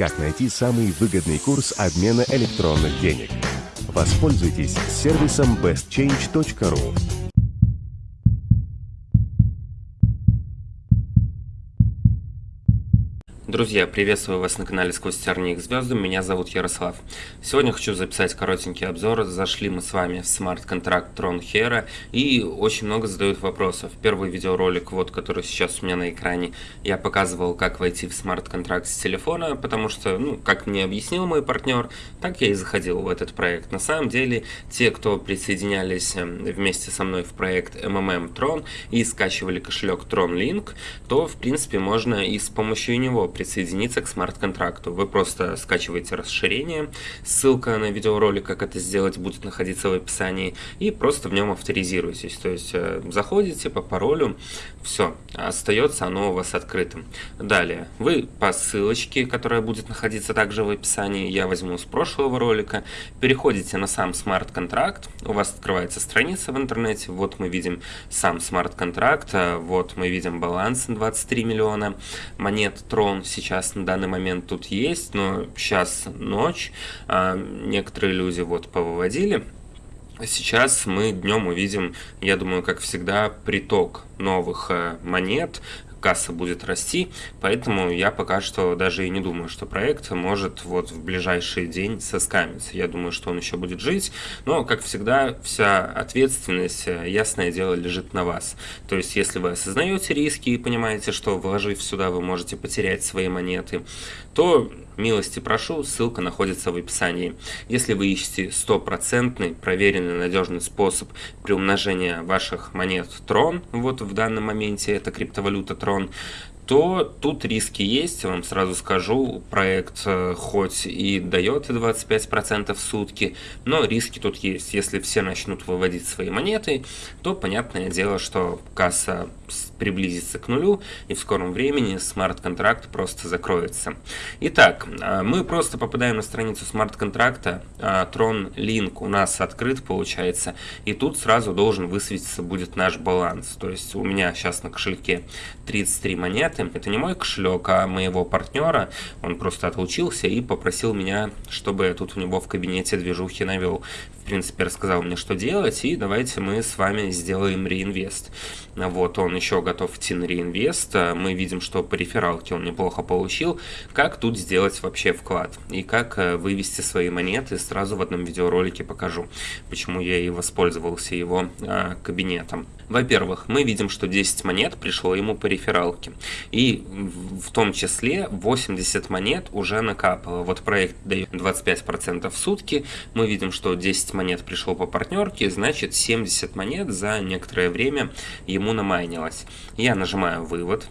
как найти самый выгодный курс обмена электронных денег. Воспользуйтесь сервисом bestchange.ru. Друзья, приветствую вас на канале Сквозь тернии к звездам, меня зовут Ярослав. Сегодня хочу записать коротенький обзор. Зашли мы с вами в смарт-контракт Tron Hera и очень много задают вопросов. Первый видеоролик, вот который сейчас у меня на экране, я показывал, как войти в смарт-контракт с телефона, потому что, ну, как мне объяснил мой партнер, так я и заходил в этот проект. На самом деле, те, кто присоединялись эм, вместе со мной в проект MMM Tron и скачивали кошелек Tron Link, то, в принципе, можно и с помощью него присоединиться к смарт-контракту. Вы просто скачиваете расширение, ссылка на видеоролик, как это сделать, будет находиться в описании, и просто в нем авторизируетесь. То есть э, заходите по паролю, все, остается оно у вас открытым. Далее, вы по ссылочке, которая будет находиться также в описании, я возьму с прошлого ролика, переходите на сам смарт-контракт, у вас открывается страница в интернете, вот мы видим сам смарт-контракт, э, вот мы видим баланс 23 миллиона монет Tron, сейчас на данный момент тут есть, но сейчас ночь, а некоторые люди вот повыводили. Сейчас мы днем увидим, я думаю, как всегда, приток новых э, монет, касса будет расти, поэтому я пока что даже и не думаю, что проект может вот в ближайший день соскамиться. Я думаю, что он еще будет жить, но, как всегда, вся ответственность, э, ясное дело, лежит на вас. То есть, если вы осознаете риски и понимаете, что вложив сюда вы можете потерять свои монеты, то милости прошу, ссылка находится в описании. Если вы ищете стопроцентный, проверенный, надежный способ приумножения ваших монет Tron, вот в данном моменте это криптовалюта Tron, то тут риски есть, вам сразу скажу, проект э, хоть и дает 25% в сутки, но риски тут есть. Если все начнут выводить свои монеты, то понятное дело, что касса приблизится к нулю, и в скором времени смарт-контракт просто закроется. Итак, а, мы просто попадаем на страницу смарт-контракта, а, Tron Link у нас открыт получается, и тут сразу должен высветиться будет наш баланс. То есть у меня сейчас на кошельке 33 монеты, это не мой кошелек, а моего партнера, он просто отлучился и попросил меня, чтобы я тут у него в кабинете движухи навел. Принципе, рассказал мне, что делать, и давайте мы с вами сделаем реинвест. Вот, он еще готов идти на реинвест. Мы видим, что по рефералке он неплохо получил. Как тут сделать вообще вклад? И как э, вывести свои монеты, сразу в одном видеоролике покажу, почему я и воспользовался его а, кабинетом. Во-первых, мы видим, что 10 монет пришло ему по рефералке. И в том числе 80 монет уже накапало. Вот проект дает 25% в сутки. Мы видим, что 10 монет пришло по партнерке, значит 70 монет за некоторое время ему намайнилось. Я нажимаю «Вывод».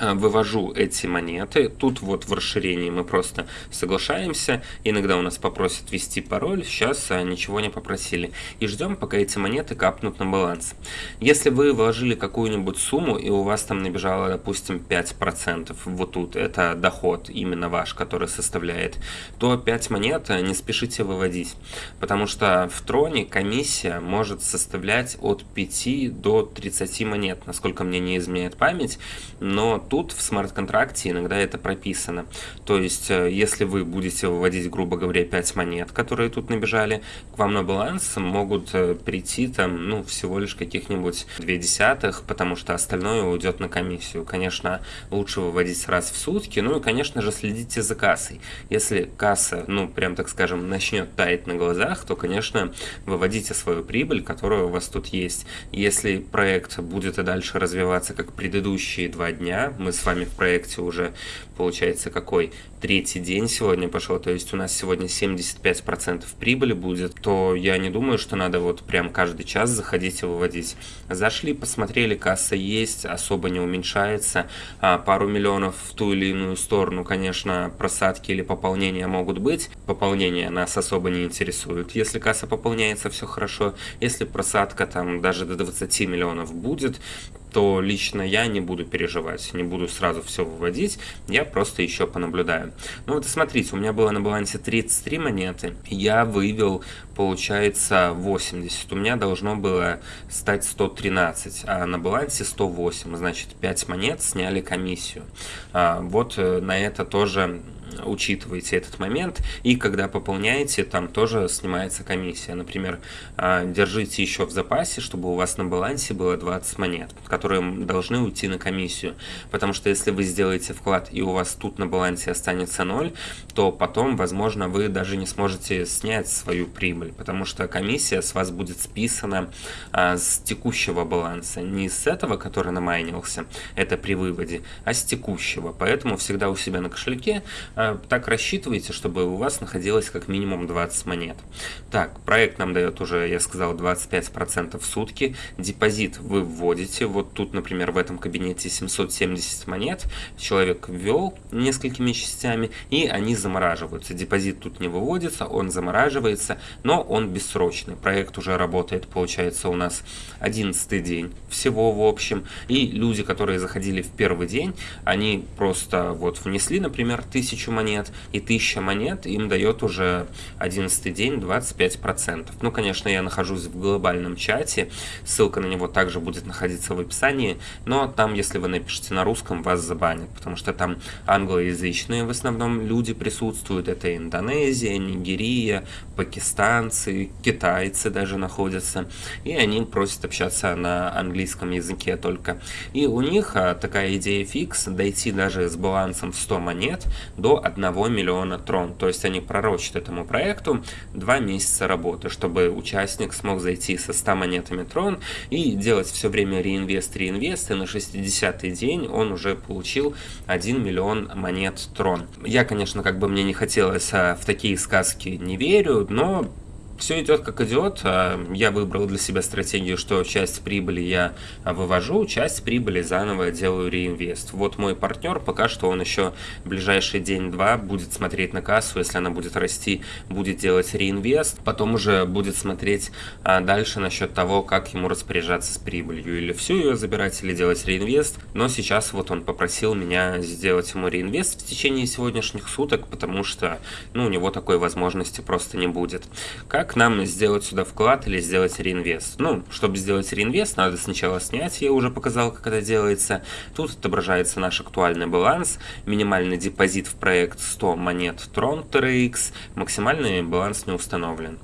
Э, вывожу эти монеты. Тут вот в расширении мы просто соглашаемся. Иногда у нас попросят ввести пароль, сейчас э, ничего не попросили. И ждем, пока эти монеты капнут на баланс. Если вы вложили какую-нибудь сумму, и у вас там набежало, допустим, 5%, вот тут, это доход именно ваш, который составляет, то 5 монет э, не спешите выводить. Потому что в троне комиссия может составлять от 5 до 30 монет, насколько мне не изменяет память. Но тут в смарт-контракте иногда это прописано. То есть, э, если вы будете выводить, грубо говоря, 5 монет, которые тут набежали, к вам на баланс могут э, прийти там, ну, всего лишь каких-нибудь 2 десятых, потому что остальное уйдет на комиссию. Конечно, лучше выводить раз в сутки, ну и, конечно же, следите за кассой. Если касса, ну, прям так скажем, начнет таять на глазах, то, конечно, выводите свою прибыль, которая у вас тут есть. Если проект будет и дальше развиваться, как предыдущие два дня, мы с вами в проекте уже, получается, какой третий день сегодня пошел, то есть у нас сегодня 75% прибыли будет, то я не думаю, что надо вот прям каждый час заходить и выводить. Зашли, посмотрели, касса есть, особо не уменьшается, а пару миллионов в ту или иную сторону, конечно, просадки или пополнения могут быть, пополнение нас особо не интересует. Если касса пополняется, все хорошо, если просадка там даже до 20 миллионов будет, то лично я не буду переживать, не буду сразу все выводить, я просто еще понаблюдаю. Ну вот смотрите, у меня было на балансе 33 монеты, я вывел, получается, 80, у меня должно было стать 113, а на балансе 108, значит 5 монет сняли комиссию. А, вот э, на это тоже учитываете этот момент, и когда пополняете, там тоже снимается комиссия. Например, а, держите еще в запасе, чтобы у вас на балансе было 20 монет, которые должны уйти на комиссию. Потому что если вы сделаете вклад и у вас тут на балансе останется 0, то потом, возможно, вы даже не сможете снять свою прибыль, потому что комиссия с вас будет списана а, с текущего баланса, не с этого, который намайнился, это при выводе, а с текущего. Поэтому всегда у себя на кошельке а, так рассчитывайте, чтобы у вас находилось как минимум 20 монет. Так, проект нам дает уже, я сказал, 25% в сутки. Депозит вы вводите, вот тут, например, в этом кабинете 770 монет, человек ввел несколькими частями, и они замораживаются. Депозит тут не выводится, он замораживается, но он бессрочный. Проект уже работает, получается, у нас 11 день всего в общем, и люди, которые заходили в первый день, они просто вот внесли, например, 1000 монет, и 1000 монет им дает уже 11 день 25%. Ну, конечно, я нахожусь в глобальном чате, ссылка на него также будет находиться в описании, но там, если вы напишите на русском, вас забанят, потому что там англоязычные в основном люди присутствуют, это Индонезия, Нигерия, пакистанцы, китайцы даже находятся, и они просят общаться на английском языке только. И у них а, такая идея фикс, дойти даже с балансом в 100 монет до 1 миллиона трон, то есть они пророчат этому проекту 2 месяца работы, чтобы участник смог зайти со 100 монетами трон и делать все время реинвест, реинвест, и на 60-й день он уже получил 1 миллион монет трон. Я, конечно, как бы мне не хотелось а, в такие сказки не верю, но все идет как идет. А, я выбрал для себя стратегию, что часть прибыли я вывожу, часть прибыли заново делаю реинвест. Вот мой партнер, пока что он еще ближайший день-два будет смотреть на кассу, если она будет расти, будет делать реинвест, потом уже будет смотреть а, дальше насчет того, как ему распоряжаться с прибылью, или всю ее забирать, или делать реинвест. Но сейчас вот он попросил меня сделать ему реинвест в течение сегодняшних суток, потому что ну, у него такой возможности просто не будет. Как как нам сделать сюда вклад или сделать реинвест? Ну, чтобы сделать реинвест, надо сначала снять, я уже показал, как это делается. Тут отображается наш актуальный баланс, минимальный депозит в проект 100 монет Tron TRX, максимальный баланс не установлен.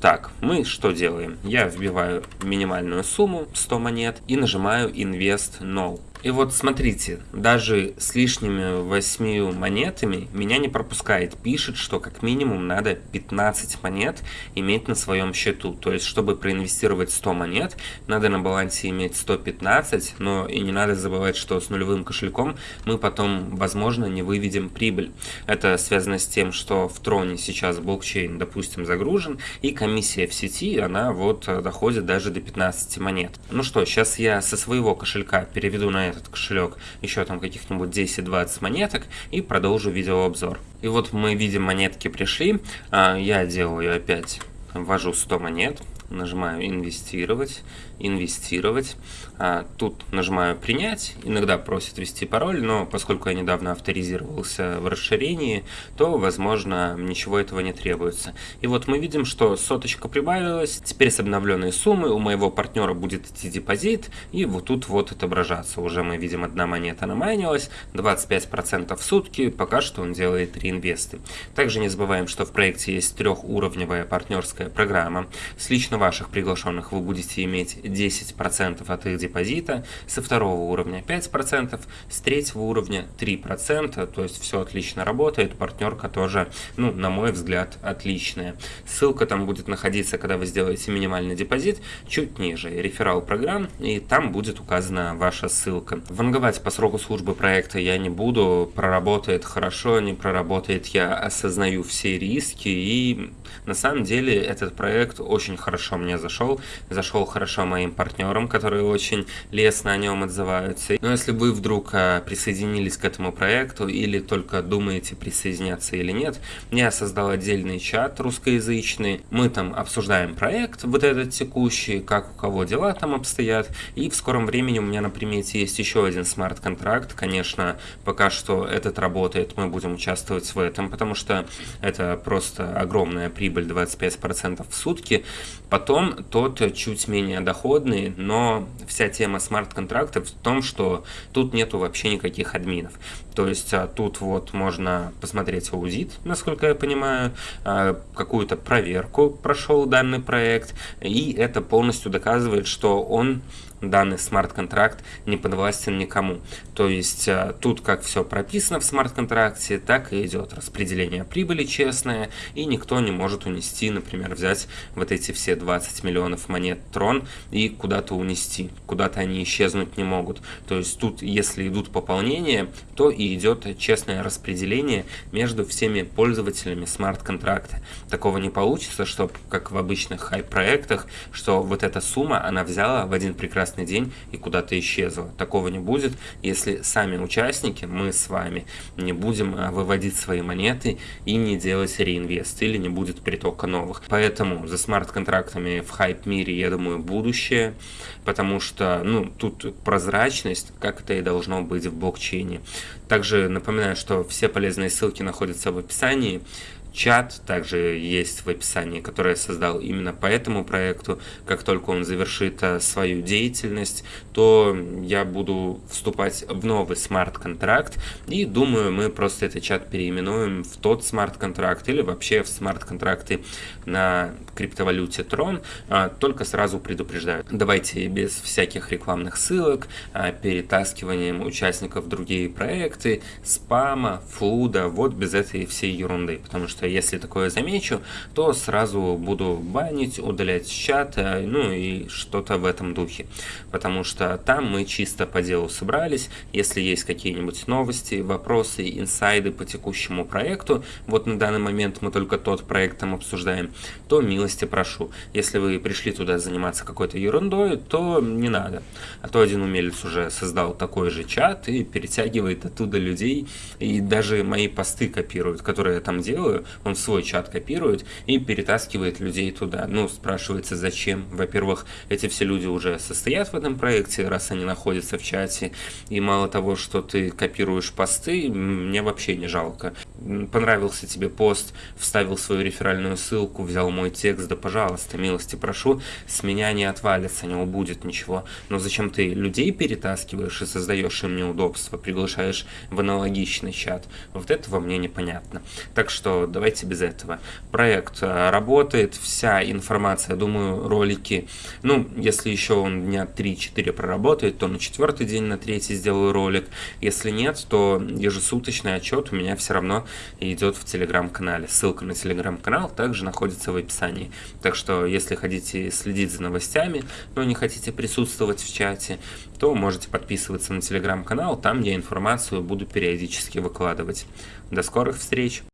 Так, мы что делаем? Я вбиваю минимальную сумму 100 монет и нажимаю Invest Now. И вот смотрите, даже с лишними 8 монетами меня не пропускает. Пишет, что как минимум надо 15 монет иметь на своем счету. То есть, чтобы проинвестировать 100 монет, надо на балансе иметь 115, но и не надо забывать, что с нулевым кошельком мы потом, возможно, не выведем прибыль. Это связано с тем, что в Троне сейчас блокчейн, допустим, загружен, и комиссия в сети, она вот доходит даже до 15 монет. Ну что, сейчас я со своего кошелька переведу на этот кошелек еще там каких-нибудь 10-20 монеток и продолжу видеообзор. И вот мы видим монетки пришли, а, я делаю опять, ввожу 100 монет, нажимаю инвестировать, инвестировать. А, тут нажимаю принять, иногда просит ввести пароль, но поскольку я недавно авторизировался в расширении, то, возможно, ничего этого не требуется. И вот мы видим, что соточка прибавилась, теперь с обновленной суммы у моего партнера будет идти депозит, и вот тут вот отображаться. Уже мы видим, одна монета намайнилась, 25% в сутки, пока что он делает реинвесты. Также не забываем, что в проекте есть трехуровневая партнерская программа. С лично ваших приглашенных вы будете иметь 10% от их депозита, со второго уровня 5%, с третьего уровня 3%, то есть все отлично работает, партнерка тоже, ну, на мой взгляд, отличная. Ссылка там будет находиться, когда вы сделаете минимальный депозит, чуть ниже, реферал программ, и там будет указана ваша ссылка. Ванговать по сроку службы проекта я не буду, проработает хорошо, не проработает, я осознаю все риски, и на самом деле этот проект очень хорошо мне зашел, зашел хорошо моим партнерам, которые очень лестно о нем отзываются. Но если вы вдруг а, присоединились к этому проекту или только думаете присоединяться или нет, я создал отдельный чат русскоязычный, мы там обсуждаем проект, вот этот текущий, как у кого дела там обстоят, и в скором времени у меня на примете есть еще один смарт-контракт, конечно, пока что этот работает, мы будем участвовать в этом, потому что это просто огромная прибыль 25% в сутки, потом тот чуть менее доход доходные, но вся тема смарт-контрактов в том, что тут нету вообще никаких админов. То есть а, тут вот можно посмотреть аудит, насколько я понимаю, а, какую-то проверку прошел данный проект, и это полностью доказывает, что он данный смарт-контракт не подвластен никому. То есть э, тут как все прописано в смарт-контракте, так и идет распределение прибыли честное, и никто не может унести, например, взять вот эти все 20 миллионов монет трон и куда-то унести, куда-то они исчезнуть не могут. То есть тут, если идут пополнения, то и идет честное распределение между всеми пользователями смарт-контракта. Такого не получится, что как в обычных хай-проектах, что вот эта сумма, она взяла в один прекрасный прекрасный день и куда-то исчезла. Такого не будет, если сами участники, мы с вами, не будем а, выводить свои монеты и не делать реинвест, или не будет притока новых. Поэтому за смарт-контрактами в хайп-мире, я думаю, будущее, потому что, ну, тут прозрачность, как это и должно быть в блокчейне. Также напоминаю, что все полезные ссылки находятся в описании чат также есть в описании, который я создал именно по этому проекту. Как только он завершит э, свою деятельность, то я буду вступать в новый смарт-контракт. И думаю, мы просто этот чат переименуем в тот смарт-контракт или вообще в смарт-контракты на криптовалюте Tron. А, только сразу предупреждаю, давайте без всяких рекламных ссылок, а, перетаскиванием участников в другие проекты, спама, флуда, вот без этой всей ерунды. Потому что что если такое замечу, то сразу буду банить, удалять с чата, ну и что-то в этом духе. Потому что там мы чисто по делу собрались, если есть какие-нибудь новости, вопросы, инсайды по текущему проекту, вот на данный момент мы только тот проект там обсуждаем, то милости прошу. Если вы пришли туда заниматься какой-то ерундой, то не надо. А то один умелец уже создал такой же чат и перетягивает оттуда людей, и даже мои посты копируют, которые я там делаю, он свой чат копирует и перетаскивает людей туда. Ну, спрашивается, зачем? Во-первых, эти все люди уже состоят в этом проекте, раз они находятся в чате, и мало того, что ты копируешь посты, мне вообще не жалко. Понравился тебе пост, вставил свою реферальную ссылку, взял мой текст, да пожалуйста, милости прошу, с меня не отвалится, не убудет ничего. Но зачем ты людей перетаскиваешь и создаешь им неудобства, приглашаешь в аналогичный чат? Вот этого мне непонятно. Так что давайте без этого. Проект э, работает, вся информация, думаю, ролики, ну, если еще он дня 3-4 проработает, то на четвертый день, на третий сделаю ролик. Если нет, то ежесуточный отчет у меня все равно идет в телеграм-канале. Ссылка на телеграм-канал также находится в описании. Так что, если хотите следить за новостями, но не хотите присутствовать в чате, то можете подписываться на телеграм-канал, там я информацию буду периодически выкладывать. До скорых встреч!